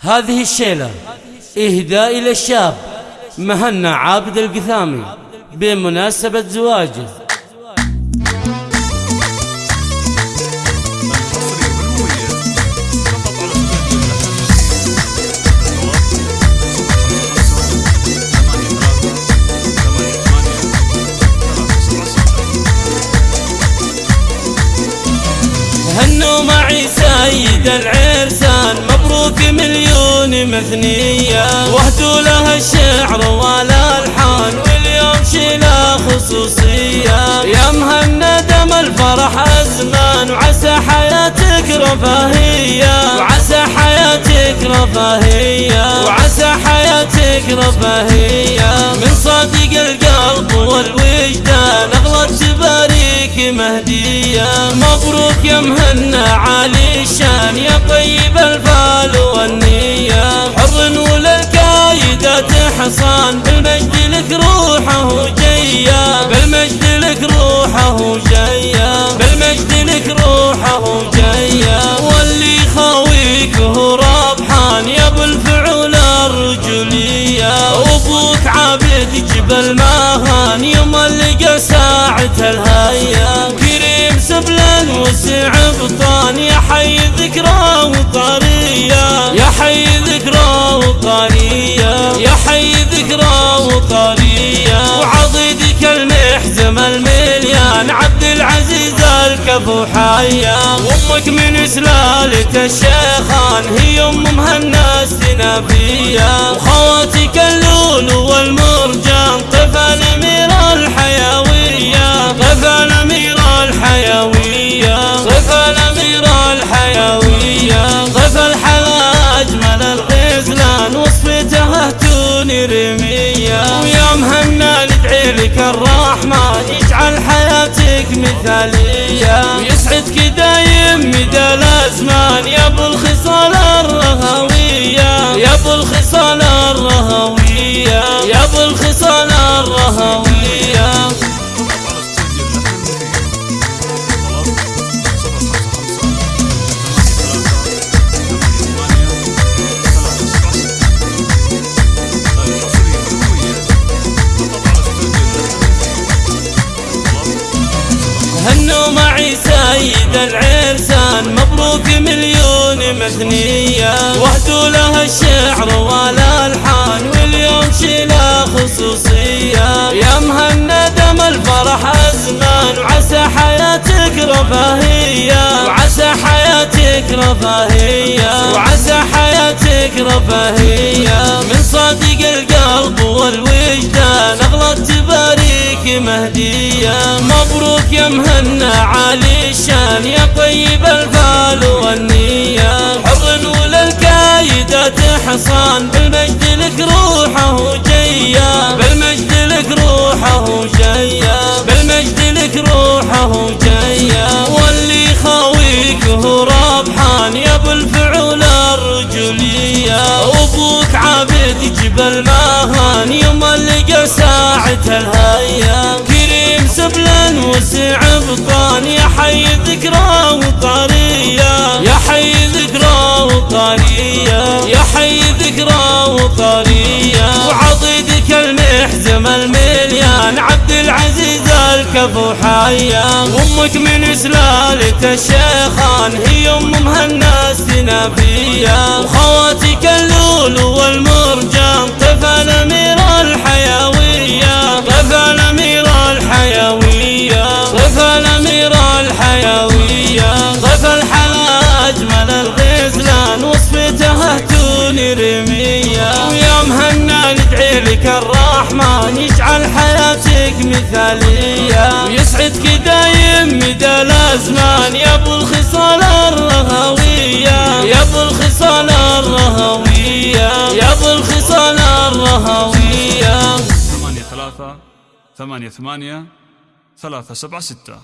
هذه الشيلة إهداء إلى الشاب مهنا عابد القثامي بمناسبة زواجه. هنوا معي سيد مبروك مثنية. واهدوا لها الشعر والألحان واليوم شيلة خصوصية. يا مهندم الفرح أزمان وعسى حياتك رفاهية. وعسى حياتك رفاهية. وعسى حياتك رفاهية. من صادق القلب والوجدان أغلى تباريك مهدية. مبروك يا مهنا عالي الشان يا طيب الفال حصان بالمجد لك روحه جيا. بالمجد لك روحه جيا. بالمجد لك روحه جيا. واللي خاويك هو ربحان يا أبو الفعول الرجولية أبوك عابد جبل ماهان يوم لقى ساعة الهيا. كريم سبلا وسع بطان المليان عبد العزيز الكفو حيا. وامك من سلالة الشيخان هي أم مهنا السنافية وخواتك اللول والمرجان طفل ميرا الحيوية. طفل ميرا الحيوية. طفل ميرا الحيوية. طفل حلا أجمل الغزلان وصفتها توني رمية. ويا مهنا ندعي لك يجعل حياتك مثالية. ويسعدك دايم مدى الأزمان يا أبو الخصال الرهوية يا أبو الخصال الرهوية يا أبو الخصال الرهوية سيد العرسان مبروك مليون مثنية واهدوا لها الشعر والألحان واليوم شيلة خصوصية. يا مهندم الفرح أزمان وعسى حياتك رفاهية. وعسى حياتك رفاهية. وعسى حياتك رفاهية. من صادق القلب والوجدان أغلى تباريك مهدية. مبروك يا مهنا عالي الشان يا طيب الفال والنية. حر وللكايدة حصان بالمجد لك روحه جيا بالمجد لك روحه جيا بالمجد لك روحه جيا واللي خاويك هو ربحان يا ابو الفعول الرجولية أبوك عابد جبل ماهان يوم لقى ساعة الهيا كريم سبلا وسع بطان حيا وامك من سلالة الشيخان هي أم مهنا السنافية وخواتك اللول والمرجان طفل ميرا الحيوية. طفل ميرا الحيوية. طفل ميرا الحيوية. طفل حلا أجمل الغزلان وصفتها توني رمية ويا مهنا ندعي لك الرحمن يجعل حياتك مثالية. الأزمان يا أبو الخصال الرهوية. يا أبو الخصال الرهوية. يا أبو الخصال الرهوية. ثمانية ثلاثة ثمانية ثمانية ثلاثة سبعة ستة.